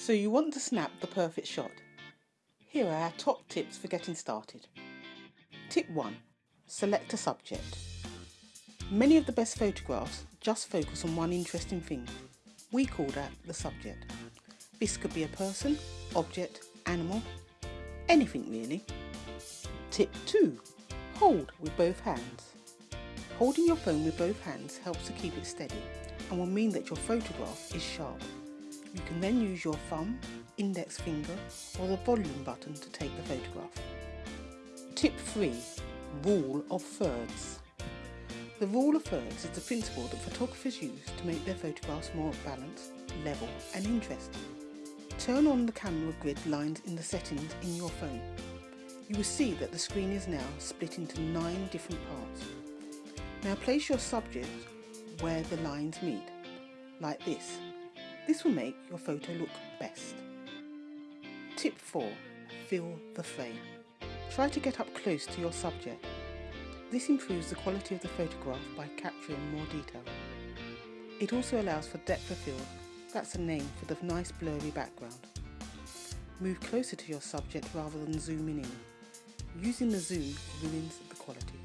So you want to snap the perfect shot. Here are our top tips for getting started. Tip 1. Select a subject. Many of the best photographs just focus on one interesting thing. We call that the subject. This could be a person, object, animal, anything really. Tip 2. Hold with both hands. Holding your phone with both hands helps to keep it steady and will mean that your photograph is sharp. You can then use your thumb, index finger or the volume button to take the photograph. Tip 3. Rule of thirds. The rule of thirds is the principle that photographers use to make their photographs more balanced, level and interesting. Turn on the camera grid lines in the settings in your phone. You will see that the screen is now split into nine different parts. Now place your subject where the lines meet, like this. This will make your photo look best. Tip 4. Fill the frame. Try to get up close to your subject. This improves the quality of the photograph by capturing more detail. It also allows for depth of field, that's a name for the nice blurry background. Move closer to your subject rather than zooming in. Using the zoom ruins the quality.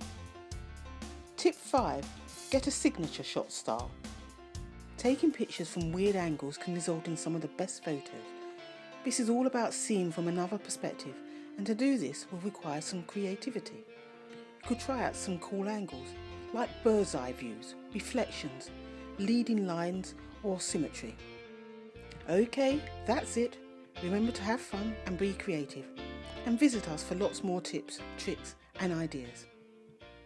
Tip 5. Get a signature shot style. Taking pictures from weird angles can result in some of the best photos. This is all about seeing from another perspective and to do this will require some creativity. You could try out some cool angles like bird's eye views, reflections, leading lines or symmetry. Okay, that's it. Remember to have fun and be creative. And visit us for lots more tips, tricks and ideas.